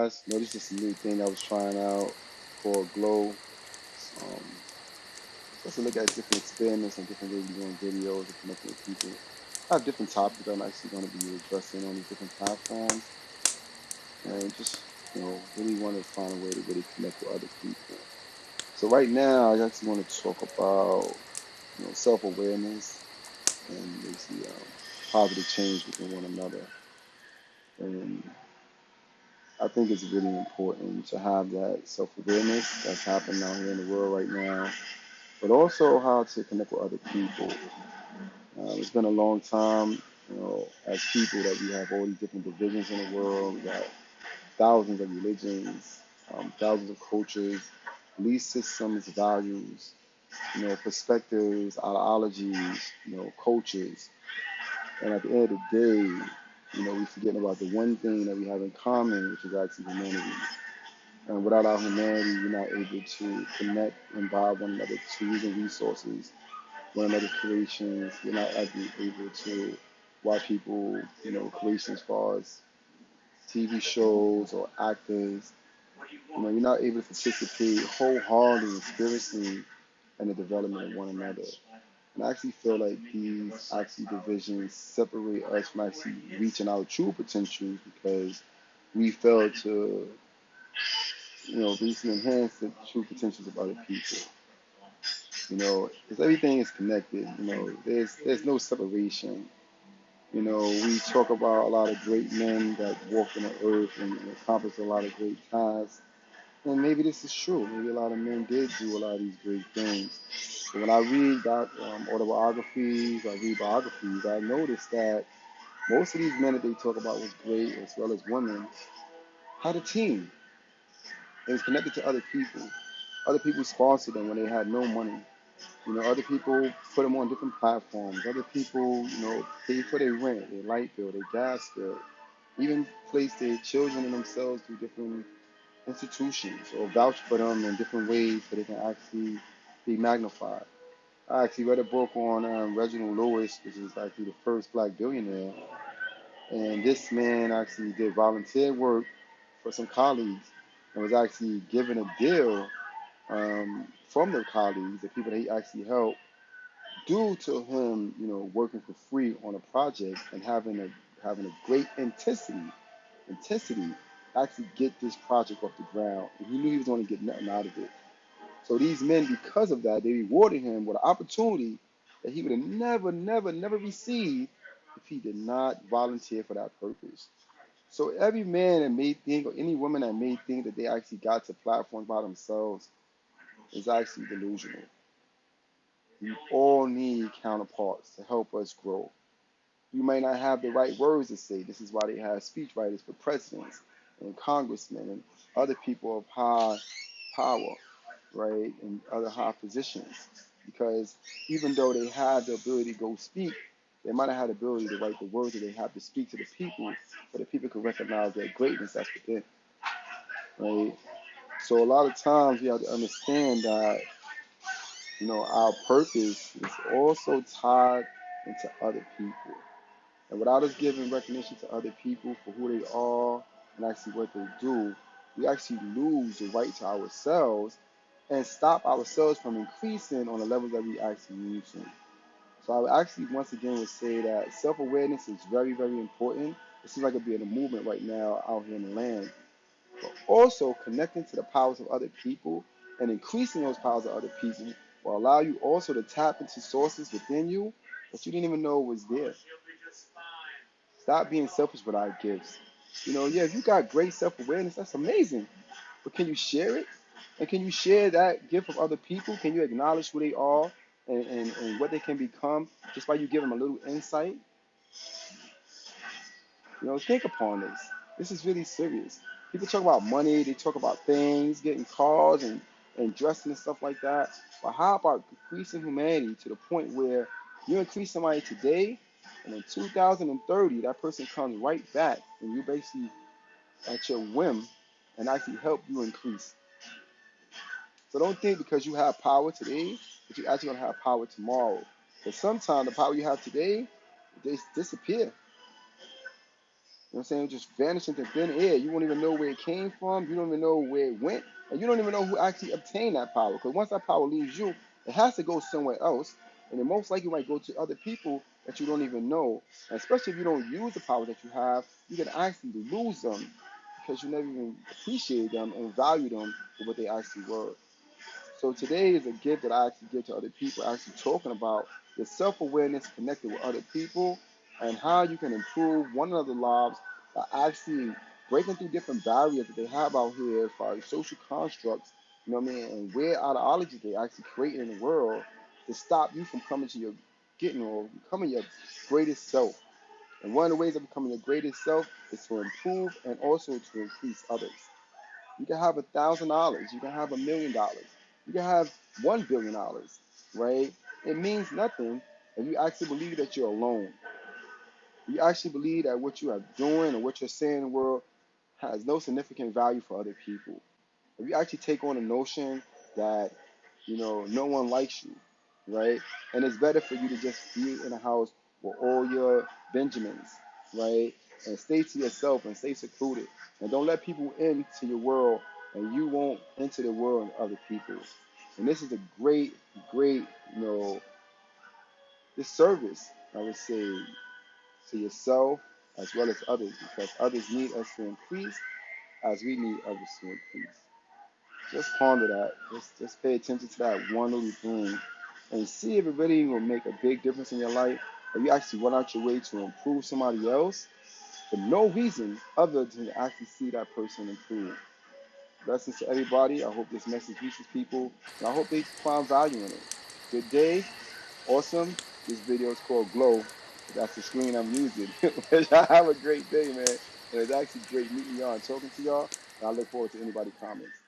guys. Know, this new thing I was trying out called Glow. Um, just to look at different experiments and different ways of doing videos and connecting with people. I have different topics I'm actually going to be addressing on these different platforms. And just, you know, really want to find a way to really connect with other people. So right now, I actually want to talk about, you know, self-awareness and basically um, positive change within one another. And I think it's really important to have that self-awareness that's happening out here in the world right now, but also how to connect with other people. Uh, it's been a long time, you know, as people that we have all these different divisions in the world. We got thousands of religions, um, thousands of cultures, belief systems, values, you know, perspectives, ideologies, you know, cultures. And at the end of the day, you know, we forget about the one thing that we have in common, which is actually humanity. And without our humanity, we're not able to connect and buy one another tools and resources, one another's creations. We're not able to watch people, you know, creations as far as TV shows or actors. You know, you're not able to participate wholeheartedly and spiritually in the development of one another. And I actually feel like these actually divisions separate us from actually reaching our true potential because we fail to, you know, reach and enhance the true potentials of other people. You know, because everything is connected. You know, there's there's no separation. You know, we talk about a lot of great men that walked on the earth and, and a lot of great tasks. And maybe this is true. Maybe a lot of men did do a lot of these great things. But when I read um, autobiographies, I read biographies, I noticed that most of these men that they talk about was great, as well as women, had a team. It was connected to other people. Other people sponsored them when they had no money. You know, other people put them on different platforms. Other people, you know, paid for their rent, their light bill, their gas bill. Even placed their children and themselves through different institutions or vouch for them in different ways so they can actually be magnified. I actually read a book on um, Reginald Lewis, which is actually the first black billionaire. And this man actually did volunteer work for some colleagues and was actually given a deal um, from the colleagues, the people that he actually helped, due to him, you know, working for free on a project and having a having a great intensity, intensity, actually get this project off the ground. And he knew he was going to get nothing out of it. So these men, because of that, they rewarded him with an opportunity that he would have never, never, never received if he did not volunteer for that purpose. So every man that may think, or any woman that may think that they actually got to platforms by themselves is actually delusional. We all need counterparts to help us grow. You may not have the right words to say. This is why they have speechwriters for presidents and congressmen and other people of high power, right, and other high positions. Because even though they have the ability to go speak, they might have the ability to write the words that they have to speak to the people, but the people can recognize their greatness that's within, right? So a lot of times we have to understand that, you know, our purpose is also tied into other people. And without us giving recognition to other people for who they are and actually what they do, we actually lose the right to ourselves and stop ourselves from increasing on the levels that we actually need to. So I would actually once again would say that self-awareness is very, very important. It seems like it'd be in a movement right now out here in the land. But also connecting to the powers of other people and increasing those powers of other people will allow you also to tap into sources within you that you didn't even know was there. Stop being selfish with our gifts. You know, yeah, if you got great self-awareness, that's amazing. But can you share it? And can you share that gift with other people? Can you acknowledge who they are and, and, and what they can become just by you give them a little insight? You know, think upon this. This is really serious. People talk about money, they talk about things, getting cars and, and dressing and stuff like that. But how about increasing humanity to the point where you increase somebody today and in 2030 that person comes right back and you basically at your whim and actually help you increase. So don't think because you have power today that you're actually gonna have power tomorrow. Because sometimes the power you have today, they disappear. You know what I'm saying? Just vanish into thin air. You won't even know where it came from. You don't even know where it went. And you don't even know who actually obtained that power. Because once that power leaves you, it has to go somewhere else. And it most likely might go to other people that you don't even know. And especially if you don't use the power that you have, you can actually lose them because you never even appreciate them and value them for what they actually were. So today is a gift that I actually give to other people, actually talking about the self-awareness connected with other people and how you can improve one another's lives by actually breaking through different barriers that they have out here as far as social constructs, you know what I mean, and weird ideologies they actually create in the world to stop you from coming to your getting or becoming your greatest self. And one of the ways of becoming your greatest self is to improve and also to increase others. You can have a thousand dollars. You can have a million dollars. You can have one billion dollars, right? It means nothing if you actually believe that you're alone. You actually believe that what you are doing or what you're saying in the world has no significant value for other people. If you actually take on a notion that, you know, no one likes you, right? And it's better for you to just be in a house with all your Benjamins, right? And stay to yourself and stay secluded. And don't let people into your world and you won't enter the world of other people. And this is a great, great, you know, this service, I would say, to yourself as well as others, because others need us to increase as we need others to increase. Just ponder that. Just just pay attention to that one little thing and see if it really will make a big difference in your life. If you actually went out your way to improve somebody else for no reason other than to actually see that person improve. Blessings to everybody. I hope this message reaches people and I hope they find value in it. Good day. Awesome. This video is called Glow. That's the screen I'm using. have a great day, man. And it's actually great meeting y'all and talking to y'all. And I look forward to anybody comments.